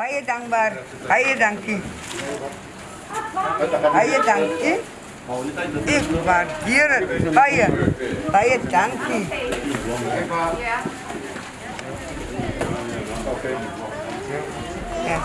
Baie dankbaar. Baie dankie. Baie dankie. Ek waardeer dit. Baie. Baie dankie. Ja.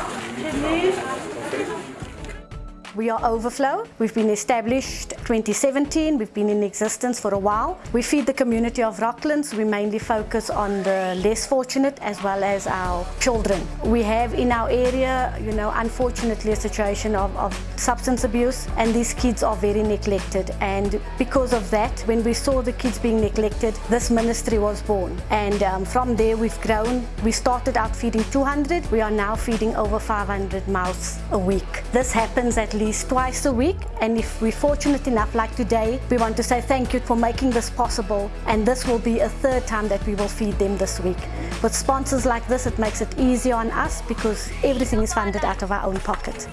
We are Overflow. We've been established 2017. We've been in existence for a while. We feed the community of Rocklands. We mainly focus on the less fortunate as well as our children. We have in our area, you know, unfortunately a situation of, of substance abuse and these kids are very neglected and because of that, when we saw the kids being neglected, this ministry was born. And um, from there we've grown. We started out feeding 200. We are now feeding over 500 mouths a week. This happens at least twice a week and if we're fortunate enough like today we want to say thank you for making this possible and this will be a third time that we will feed them this week. With sponsors like this it makes it easier on us because everything is funded out of our own pocket.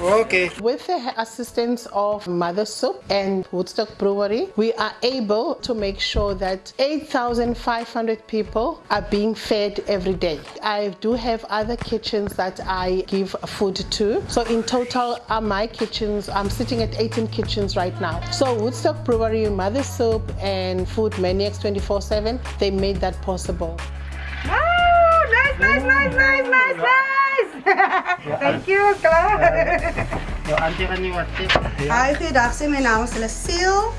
Okay. With the assistance of Mother Soup and Woodstock Brewery, we are able to make sure that 8,500 people are being fed every day. I do have other kitchens that I give food to. So in total, are my kitchens, I'm sitting at 18 kitchens right now. So Woodstock Brewery, Mother Soup and Food Maniacs 24-7, they made that possible. Oh, nice, nice, nice, nice, nice, nice. Thank you, klaar. Jou auntie gaan nie wat sê. Hi, goeiedag. My naam is Lucille.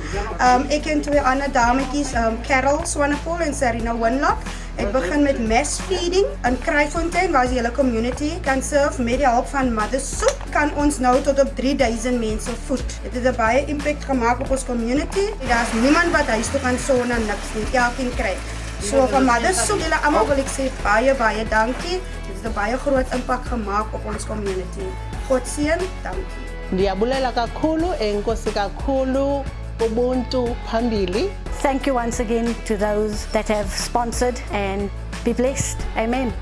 Um, ek en twee ander dametjies, um, Carol Swanepoel en Serena Winlock. Ek begin met mass feeding in Kraaifontein waar die hele community kan serve met die hulp van Mother Soup kan ons nou tot op 3000 mense voed. Dit het 'n baie impact gemaak op ons community. Daar's niemand wat huis toe gaan sonder niks nie. Elkeen kry. So van Mother Soup, julle almal wil ek sê baie baie dankie. Dit het 'n baie groot impak gemaak op ons community. God seën, dankie. Ndiyabulela kakhulu enkosi kakhulu ubuntu phambili. Thank you once again to those that have sponsored and be blessed. Amen.